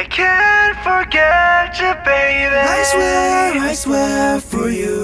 I can't forget you, baby. I swear, I swear for you.